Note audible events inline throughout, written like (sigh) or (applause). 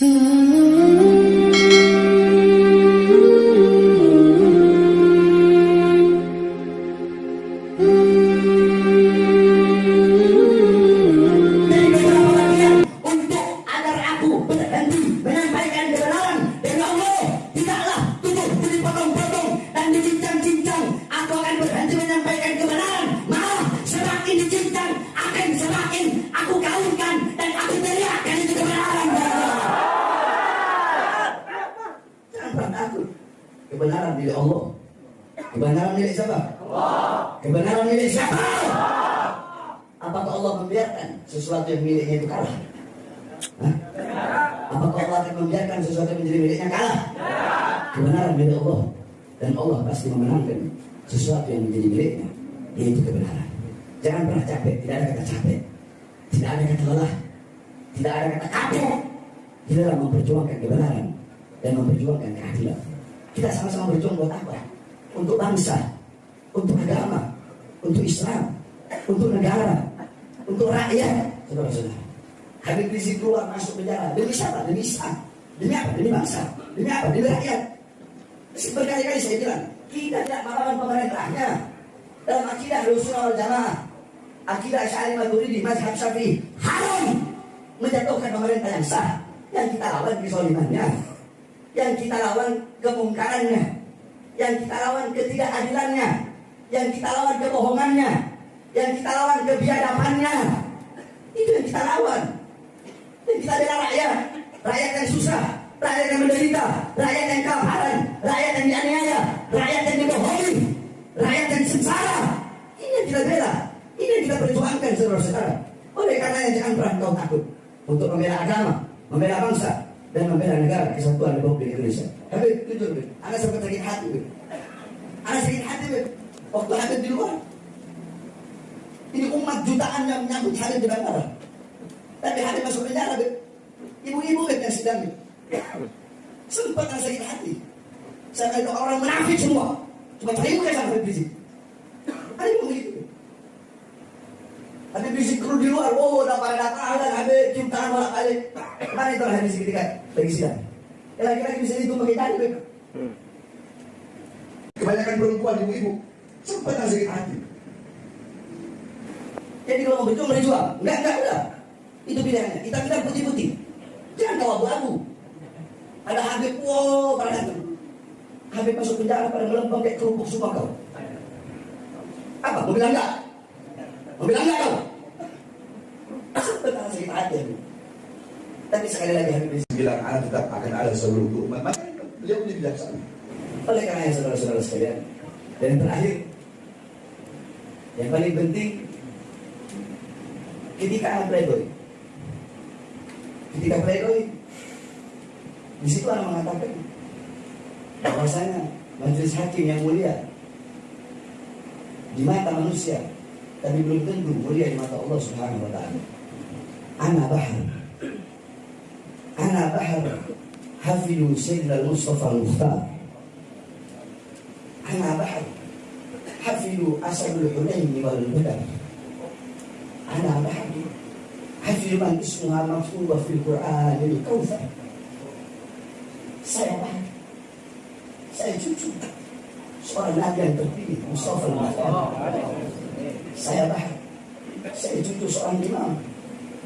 untuk (laughs) kebenaran milik siapa? kebenaran milik siapa? Apakah Allah membiarkan sesuatu yang miliknya itu kalah? Hah? Apakah Allah akan membiarkan sesuatu yang menjadi miliknya kalah? Kebenaran milik Allah dan Allah pasti memenangkan sesuatu yang menjadi miliknya yaitu kebenaran. Jangan pernah capek, tidak ada kata capek, tidak ada kata lelah, tidak ada kata kapok di dalam memperjuangkan kebenaran dan memperjuangkan keadilan. Kita sama-sama berjuang buat apa? Untuk bangsa, untuk agama, untuk Islam, untuk negara, untuk rakyat, saudara-saudara. Habib Rizik keluar masuk penjara demi siapa? Demi Islam. Demi apa? Demi bangsa. Demi apa? Demi rakyat. Berkali-kali saya bilang, kita tidak melawan pemerintahnya. Dalam akidah Rasulullah Jamaah, akidah Syari Maturidi, Mazhab Syafi'i, haram menjatuhkan pemerintah yang sah. Yang kita lawan kesolimannya. Yang kita lawan kemungkarannya. Yang kita lawan ketidakadilannya. Yang kita lawan kebohongannya. Yang kita lawan kebiadabannya. Itu yang kita lawan. Dan kita bela rakyat. Rakyat yang susah. Rakyat yang menderita. Rakyat yang kelaparan. Rakyat yang dianiaya. Rakyat yang dibohongi. Rakyat yang sengsara. Ini yang kita bela. Ini yang kita perjuangkan saudara-saudara. Oleh karenanya jangan pernah kau takut untuk membela agama membela bangsa dan membela negara kesatuan Republik Indonesia tapi jujur Anda sempat sakit hati Anda sakit hati waktu ada di luar ini umat jutaan yang menyambut hari di bandara. Tapi hari masuk penjara, ibu-ibu yang sedang sempat rasa sakit hati. Saya kata orang menafik semua. Cuma cari muka sama Habib Rizik. Ada yang begitu. Habib Rizik kru di luar, oh udah pada datang dan Habib cium tangan bolak balik. Mana itu Habib Rizik ketika lagi sidang? Lagi-lagi bisa itu pakai tadi, Kebanyakan perempuan ibu-ibu sempat rasa sakit hati. Jadi kalau mau berjuang, berjuang. Enggak, enggak, enggak. Itu pilihannya. Kita bilang putih-putih. Jangan kau abu-abu. Ada Habib, wow, pada datang. Habib masuk penjara pada melempem kayak kerupuk semua kau. Apa? Mau bilang enggak? Mau bilang enggak kau? Betul sakit hati Habib. Tapi sekali lagi Habib bilang anak tetap akan ada seluruh umat. Maka beliau lebih bijaksana. Oleh karena saudara-saudara sekalian, dan terakhir, yang paling penting ketika anak pledoi ketika pledoi di situ anak mengatakan bahwasanya majelis hakim yang mulia di mata manusia tapi belum tentu mulia di mata Allah Subhanahu wa taala. Ana bahar. أنا بحر حفل سيدنا المصطفى المختار. أنا بحر حفل أسد الحنين والبدر أنا بحر حفل من اسمها مكتوبة في القرآن الكوثر. سيبحر سيتوتو سؤال نادي التربيه مصطفى المختار. سيبحر سيتوتو سؤال الإمام.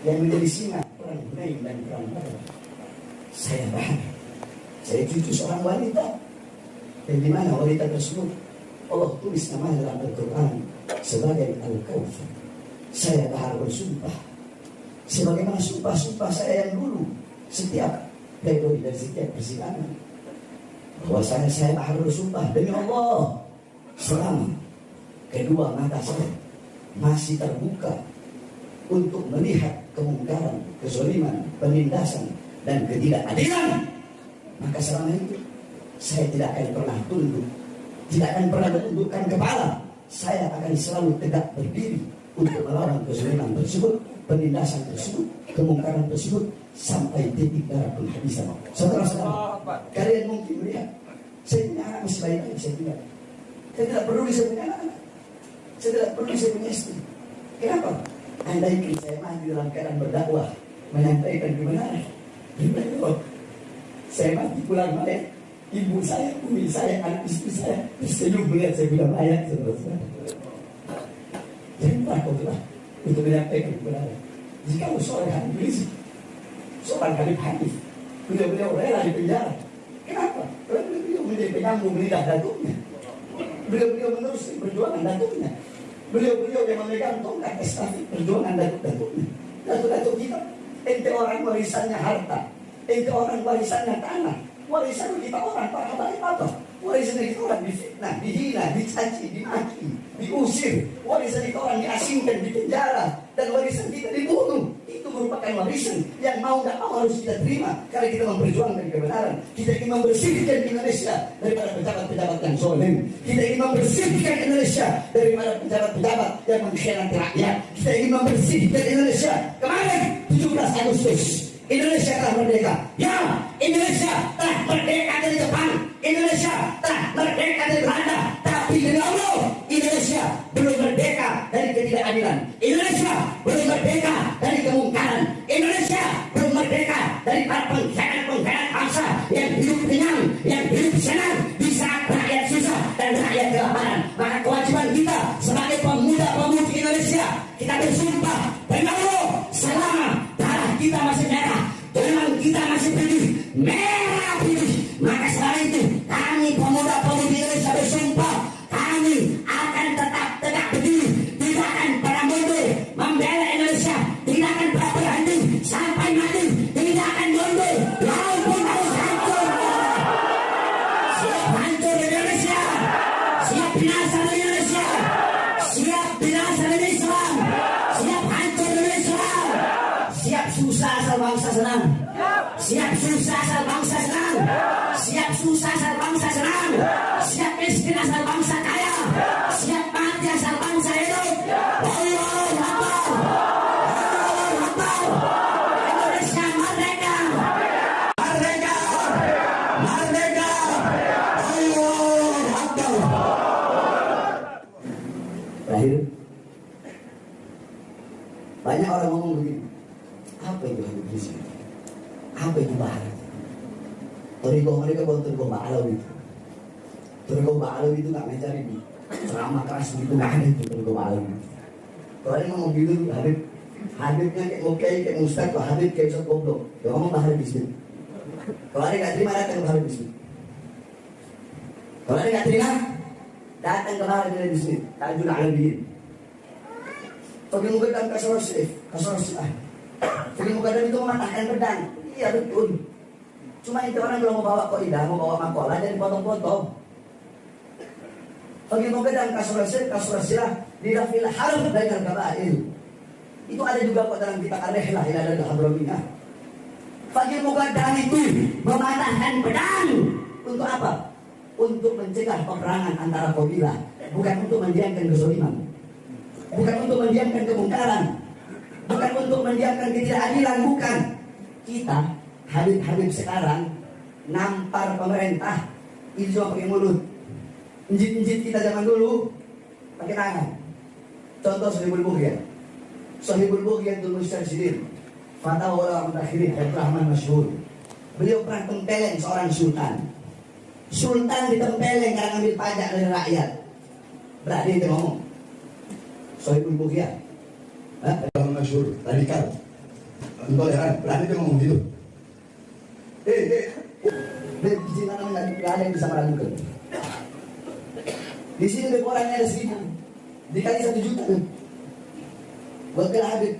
لأن مدرسينا قرآن الحنين من قرآن البدر saya baik saya cucu seorang wanita. Dan di mana wanita tersebut? Allah tulis namanya dalam Al-Quran sebagai Al-Kawthar. Saya bahar bersumpah. Sebagaimana sumpah-sumpah saya yang dulu setiap pledoi dan setiap persidangan bahwasanya saya bahar bersumpah demi Allah. Selama kedua mata saya masih terbuka untuk melihat kemungkaran, kezaliman, penindasan dan ketidakadilan maka selama itu saya tidak akan pernah tunduk tidak akan pernah menundukkan kepala saya akan selalu tegak berdiri untuk melawan kezaliman tersebut, penindasan tersebut, kemungkaran tersebut sampai titik darah penghabisan. Saudara-saudara, kalian mungkin melihat saya punya anak masih baik saya tidak. Saya tidak perlu saya punya anak. Saya tidak perlu saya punya istri. Kenapa? Anda ingin saya maju dalam keadaan berdakwah, menyampaikan kebenaran. Gimana? Saya mati pulang mayat. Ibu saya, umi saya, anak istri saya tersenyum melihat saya mayat. Saudara-saudara. Jadi takutlah untuk menyampaikan kebenaran. Jika seorang hadis, seorang Habib hadis, beliau-beliau rela di penjara. Kenapa? Karena beliau menjadi penyambung lidah datuknya. Beliau-beliau meneruskan perjuangan datuknya. Beliau-beliau yang memegang tongkat estafet perjuangan datuk-datuknya. Datuk-datuk kita, ente orang warisannya harta, ente orang warisannya tanah, warisan kita orang para habaib apa? Warisan kita orang difitnah, dihina, dicaci, dimaki, diusir. Warisan kita orang diasingkan, di penjara. Dan warisan kita dibunuh. Itu merupakan warisan yang mau tidak mau harus kita terima. Karena kita memperjuangkan kebenaran. Kita ingin membersihkan Indonesia daripada pejabat-pejabat yang zolim. Kita ingin membersihkan Indonesia daripada pejabat-pejabat yang mengkhianati rakyat. Kita ingin membersihkan Indonesia. Kemarin 17 Agustus Indonesia telah merdeka. Ya, Indonesia telah merdeka dari Jepang. Indonesia telah merdeka dari Belanda. Tapi demi Allah, Indonesia belum merdeka dari ketidakadilan. Indonesia belum merdeka merah putih. Maka setelah itu kami pemuda-pemudi Indonesia bersumpah kami akan tetap tegak berdiri, tidak akan pernah mundur, membela Indonesia, tidak akan pernah berhenti sampai mati, tidak akan mundur, walaupun harus hancur. Siap hancur Indonesia, siap binasa Indonesia, miskin asal bangsa kaya, siap mati asal bangsa hidup. Akbar, Akbar, Akbar. Terakhir, banyak orang ngomong begini, apa itu Rizki? Apa itu Baharat? Toriko mereka bukan Toriko Ba'alawi itu. Toriko Ba'alawi itu nggak mencari di ceramah keras gitu nggak ada itu Toriko Ba'alawi. Kalau yang ngomong gitu, Habib, Habibnya kayak mau kayak Ustaz, kalau Habib kayak Ustaz Goblok, ya ngomong Baharat di sini. Kalau ada nggak terima datang Habib di sini. Kalau ada nggak terima, datang ke Baharat di sini. Tajul Alabiyin. Pergi muka dalam kasar sif, kasar sif. Pergi muka dalam itu mematahkan pedang. Iya betul. Cuma itu orang belum mau bawa koidah, mau bawa makola jadi potong-potong. Kasar sif, kasar sif. Di rafil harf dengan kabail. Itu ada juga kok dalam kitab Al-Rihlah ila dan Hadramiyah. Pergi muka dalam itu mematahkan pedang. Untuk apa? Untuk mencegah peperangan antara kabilah, bukan untuk mendiamkan kezaliman bukan untuk mendiamkan kemungkaran, bukan untuk mendiamkan ketidakadilan, bukan. Kita, Habib-Habib sekarang, nampar pemerintah, itu cuma pakai mulut. Njit-njit kita zaman dulu, pakai tangan. Contoh Sohibul Bukhya. Sohibul Bukhya itu Mustarsidin. Fatah orang mutakhirin, Rahman Masyhur. Beliau pernah tempeleng seorang sultan. Sultan ditempeleng karena ngambil pajak dari rakyat. Berarti itu ngomong. Sohibul Bukhya. Hah? Orang masyhur, radikal, intoleran. Berarti dia ngomong gitu. Eh, eh. Beb, di sini nggak ada yang bisa meragukan. Di sini beb orangnya ada seribu. Dikali satu juta. Kena Habib.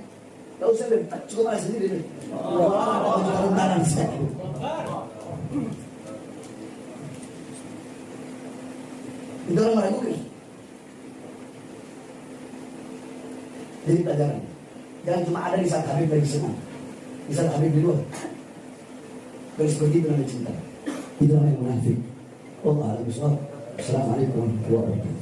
Gak usah beb, cukup ada sendiri beb. Wah, juta tentaran sekali. Itu orang meragukan. Jadi pelajaran. Jangan cuma ada di saat Habib lagi senang. Di saat Habib di luar. Seperti itu namanya cinta. Itu namanya munafik. Allah alam bisawab. Assalamualaikum warahmatullahi wabarakatuh.